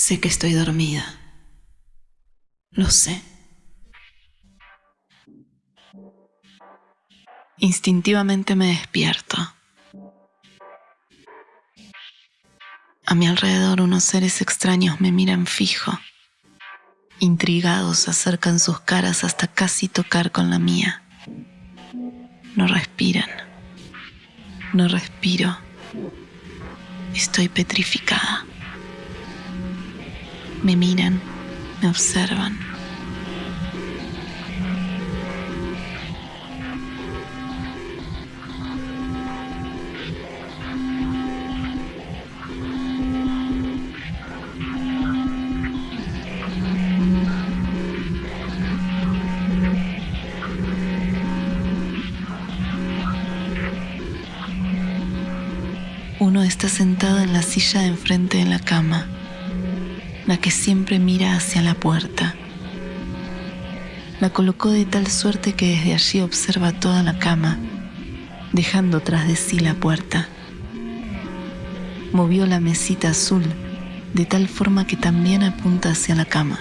Sé que estoy dormida. Lo sé. Instintivamente me despierto. A mi alrededor unos seres extraños me miran fijo. Intrigados acercan sus caras hasta casi tocar con la mía. No respiran. No respiro. Estoy petrificada. Me miran, me observan. Uno está sentado en la silla enfrente de la cama, la que siempre mira hacia la puerta. La colocó de tal suerte que desde allí observa toda la cama, dejando tras de sí la puerta. Movió la mesita azul de tal forma que también apunta hacia la cama.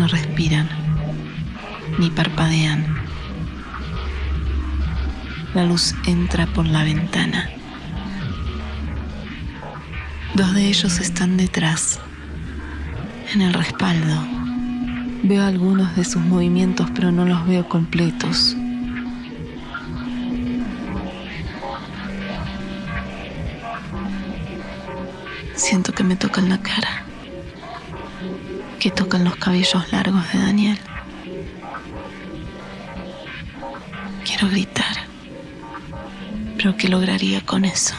No respiran ni parpadean. La luz entra por la ventana. Dos de ellos están detrás, en el respaldo. Veo algunos de sus movimientos, pero no los veo completos. Siento que me tocan la cara que tocan los cabellos largos de Daniel. Quiero gritar, pero ¿qué lograría con eso?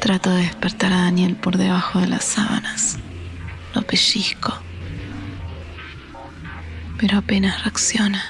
Trato de despertar a Daniel por debajo de las sábanas. Lo pellizco, pero apenas reacciona.